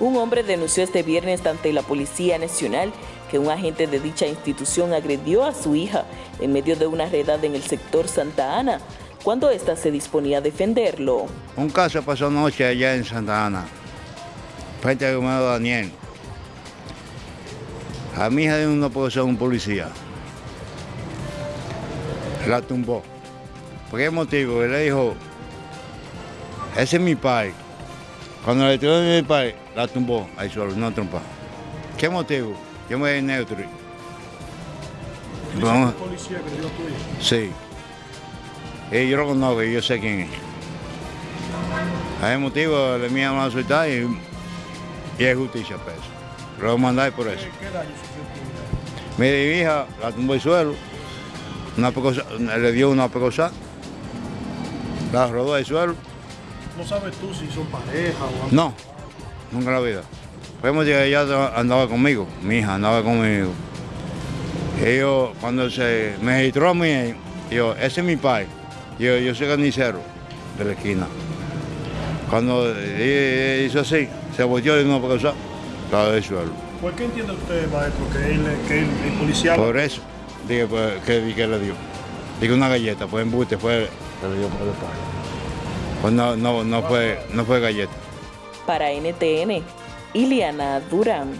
Un hombre denunció este viernes ante la Policía Nacional que un agente de dicha institución agredió a su hija en medio de una redada en el sector Santa Ana, cuando ésta se disponía a defenderlo. Un caso pasó anoche allá en Santa Ana, frente al hermano Daniel. A mi hija de una ser un policía. La tumbó. ¿Por qué motivo? Él le dijo, ese es mi padre. Cuando le tiró de mi padre, la tumbó ahí suelo, no trompa. ¿Qué motivo? Yo me neutro. Vamos. policía que dio? Sí. Y yo lo conozco, yo sé quién es. Ese motivo le me a soltar y, y es justicia por eso. Lo mandar por eso. ¿Qué, daño sufrió? Mi hija la tumbó al suelo, una pecosa, le dio una pecosa, la rodó al suelo. ¿No sabes tú si son pareja o algo? No, nunca en la vida. Decir que ella andaba conmigo, mi hija andaba conmigo. Ellos, cuando se me registró a mí, yo, ese es mi padre. Yo, yo soy carnicero de la esquina. Cuando hizo así, se volteó y no pasó, estaba del suelo. ¿Por qué entiende usted, maestro, que él, que él, el policía... Por eso, dije pues, que, que le dio. Dije una galleta, pues embuste, fue, le dio por el padre. Pues no, no, no, fue, no fue galleta. Para NTN, Iliana Durán.